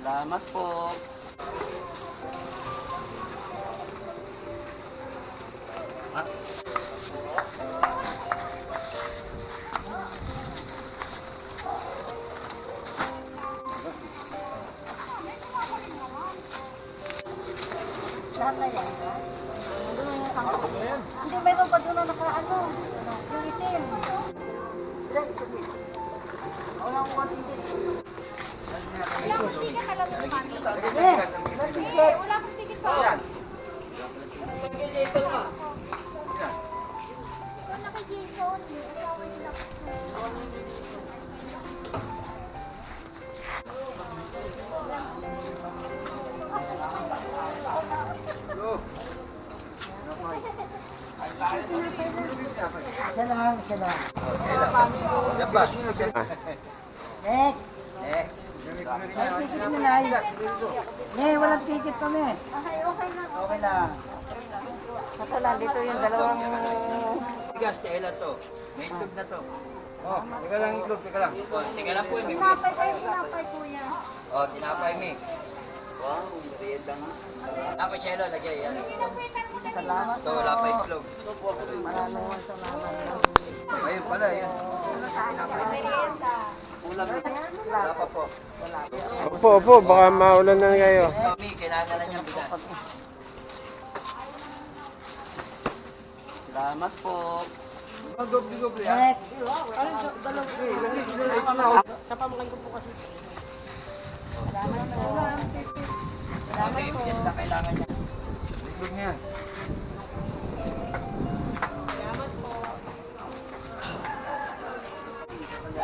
Salamat po. Lahat na yan, sangko. Hindi, mayroon pa doon na nakaano. Yung itim. Ilan, itim. Walang kontingit. Ikaw na kay Jason. Asawa nila. Isa lang, isa lang. Yan ba? Next. Next. Ticket mo na. Eh, walang ticket kami. Okay, okay lang. Okay lang. Kaso nandito yung dalawang... Tigas, tela to. May itlog na to. Oh, teka lang itlog, teka lang. Oh, teka lang po. Tinapay kayo, tinapay kuya. Oh, tinapay mi. Wow, merienda nga. Ako, Chelo, lagay yan. Salamat Ito, wala pa itlog. Maraming salamat. Ayun pala, yun. merienda. Ulam. Wala pa po. Opo, opo, baka maulan na kayo. Mami, kailangan na niya bigas. Salamat po. Next. Mami,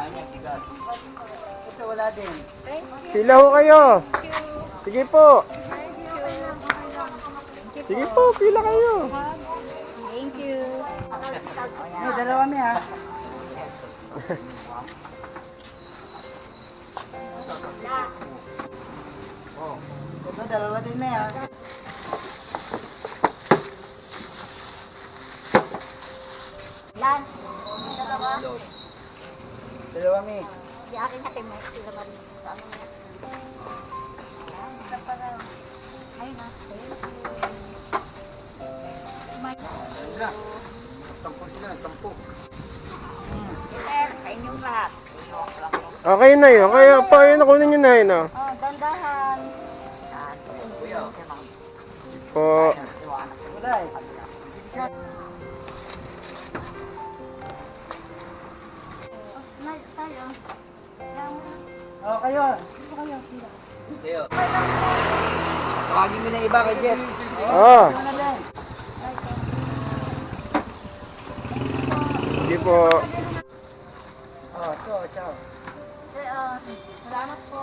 Kailangan niya bigas. Ito wala din. Pila ho kayo. Sige po. Sige po, pila kayo. Thank you. Eh, dalawa mi ha. Ito, dalawa din mi ha. Lan. Dalawa. Dalawa mi. Di akin na kay Mike. Sila ba rin? Isa pa na. Ay, na. Thank you. Mike. Sandra. Tampo sila, tampo. Peter, sa inyong lahat. Okay na yun. Kaya pa yun, nakunin nyo na yun. Oh. Oh, dandahan. Po. Oh, kayo. Tayo. Tawagin mo na iba kay Jeff. Oh, Ano din? sige po. Oh, ito, ito. Eh, ah, salamat po.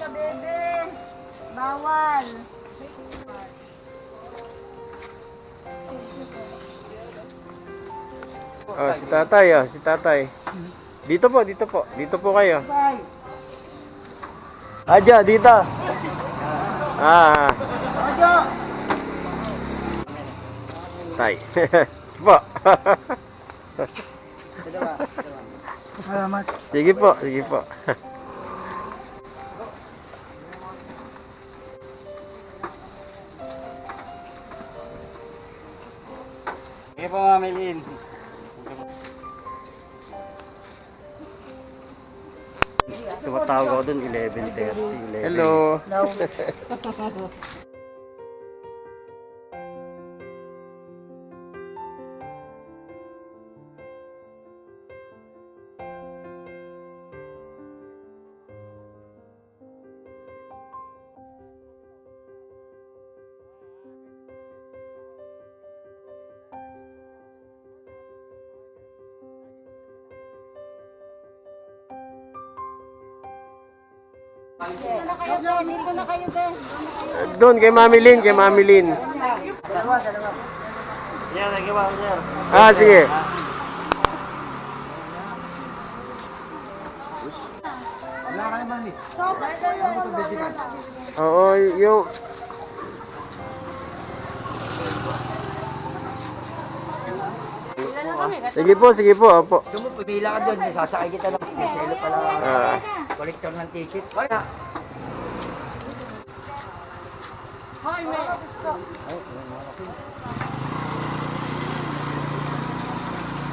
Bebe. Bawal. Oh, si tatay, oh, si tatay. Dito po, dito po. Dito po kayo. Aja, dito. Ah, Ojo. tay. po. Salamat. sige po, sige po. Sige po, Mami Lynn. Tumatawag ako dun 11.30. 11. Hello. Doon, kay Mami Lynn, kay Mami sir. Ah, sige. Oo, yung... Sige po, sige po, opo. Pumila ka doon. Sasakay kita ng pala. Ah. Collector ng ticket. Wala.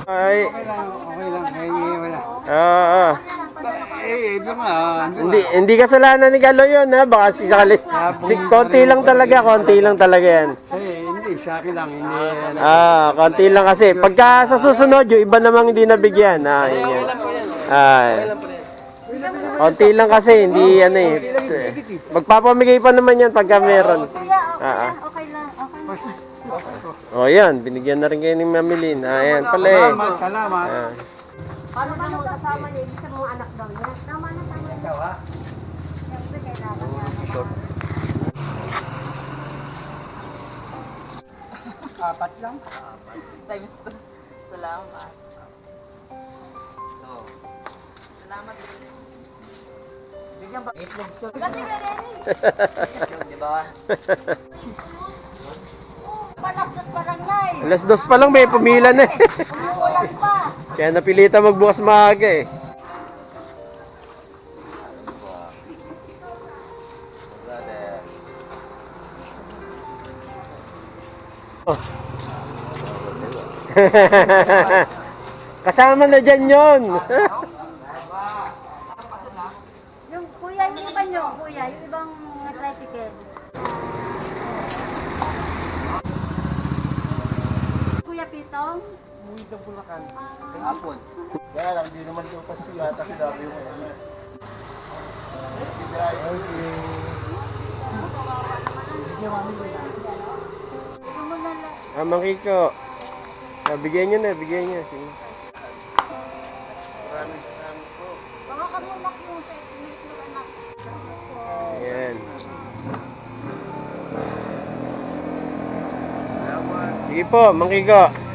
Ay, Okay lang, eh, wala. ah, ah. Eh, ito nga, ano Hindi, hindi kasalanan ni Galo yun, ha? Baka si Sakali. Si, konti lang talaga, konti lang talaga yan. Eh, hindi, sa akin lang, hindi, ano. Ah, konti lang kasi. Pagka sa susunod, yung iba namang hindi nabigyan. Ah, yun yan. Ay. Konti lang kasi, hindi ano eh. Magpapamigay pa naman yan pagka meron. Kuya, okay Ah, ah. lang, okay lang, okay lang. O oh, yan, binigyan na rin kayo ni Mamilin. Ah, yan pala eh. Salamat, salamat. Ah. Paano ba nung kasama niya? Sabihin mga anak daw niya. Tama na, tama na. Ikaw ha? Siyempre, kailangan niya. Apat lang. Times two. Salamat. Oo. Salamat. Alas dos pa lang may pumila na eh. Kaya napilitan magbukas maaga eh. Kasama na dyan yun. kuya, yung iba nyo, kuya, yung ibang tricycle. Kuya Pitong, Hapon. Kaya lang, di naman daw kasi yata sinabi yung ano. ito lang. Ah, Mang Kiko. Ah, bigyan nyo na, bigyan nyo. Sige. Baka kamulak yung sa yung anak. Ayan. Sige po, Mang Kiko.